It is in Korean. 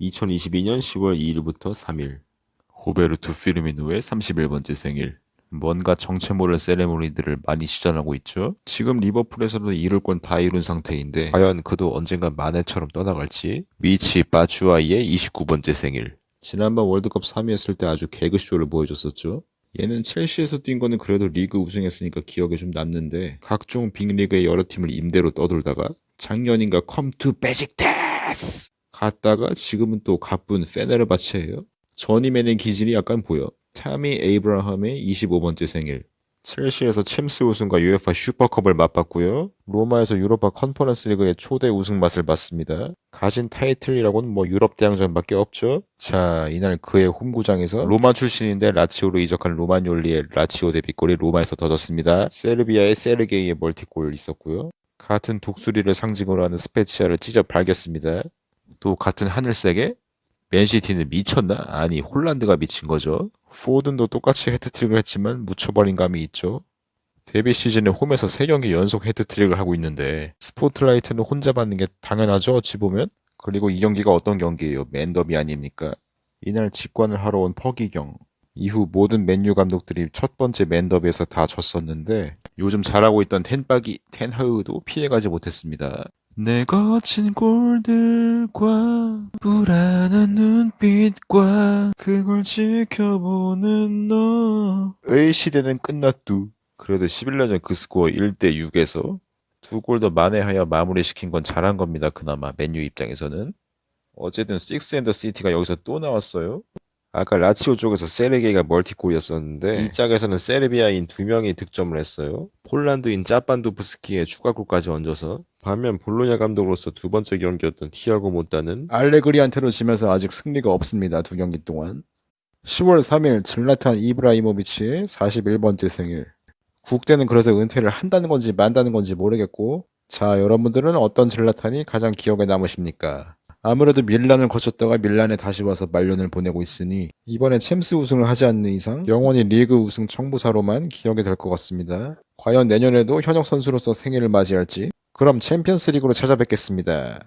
2022년 10월 2일부터 3일. 호베르투 피르미노의 31번째 생일. 뭔가 정체 모를 세레모니들을 많이 시전하고 있죠. 지금 리버풀에서는 이룰 건 다 이룬 상태인데 과연 그도 언젠가 마네처럼 떠나갈지? 미치 바추아이의 29번째 생일. 지난번 월드컵 3위했을 때 아주 개그쇼를 보여줬었죠. 얘는 첼시에서 뛴 거는 그래도 리그 우승했으니까 기억에 좀 남는데 각종 빅리그의 여러 팀을 임대로 떠돌다가 작년인가 come to 베식타스 갔다가 지금은 또 가쁜 페네르바체예요. 저니맨 기질이 약간 보여. 타미 에이브라함의 25번째 생일. 첼시에서 챔스 우승과 UEFA 슈퍼컵을 맛봤고요. 로마에서 유로파 컨퍼런스 리그의 초대 우승 맛을 봤습니다. 가진 타이틀이라고는 뭐 유럽 대항전밖에 없죠. 자, 이날 그의 홈구장에서 로마 출신인데 라치오로 이적한 로마뇰리의 라치오 데뷔골이 로마에서 터졌습니다. 세르비아의 세르게이의 멀티골 있었고요. 같은 독수리를 상징으로 하는 스페치아를 찢어 발겼습니다. 또 같은 하늘색에 맨시티는 미쳤나? 아니 홀란드가 미친 거죠. 포든도 똑같이 해트트릭을 했지만 묻혀버린 감이 있죠. 데뷔 시즌에 홈에서 3경기 연속 해트트릭을 하고 있는데 스포트라이트는 혼자 받는 게 당연하죠 어찌 보면 그리고 이 경기가 어떤 경기예요 맨더비 아닙니까 이날 직관을 하러 온 퍼기경 이후 모든 맨유 감독들이 첫 번째 맨더비에서 다 졌었는데 요즘 잘하고 있던 텐박이 텐하흐도 피해가지 못했습니다 내 거친 골들과 불안한 눈빛과 그걸 지켜보는 너의 시대는 끝났두. 그래도 11년 전 그 스코어 1대 6에서 두 골 더 만회하여 마무리시킨 건 잘한 겁니다. 그나마 맨유 입장에서는. 어쨌든 Six and the City가 여기서 또 나왔어요. 아까 라치오 쪽에서 세르게이가 멀티골이었었는데 이 짝에서는 세르비아인 두 명이 득점을 했어요. 폴란드인 짭반도프스키의 추가골까지 얹어서 반면 볼로냐 감독으로서 두 번째 경기였던 티아고 모타는 알레그리한테로 지면서 아직 승리가 없습니다. 두 경기 동안. 10월 3일 질라탄 이브라이모비치의 41번째 생일. 국대는 그래서 은퇴를 한다는 건지 만다는 건지 모르겠고 자 여러분들은 어떤 질라탄이 가장 기억에 남으십니까? 아무래도 밀란을 거쳤다가 밀란에 다시 와서 말년을 보내고 있으니 이번에 챔스 우승을 하지 않는 이상 영원히 리그 우승 청부사로만 기억이 될 것 같습니다. 과연 내년에도 현역 선수로서 생일을 맞이할지 그럼 챔피언스 리그로 찾아뵙겠습니다.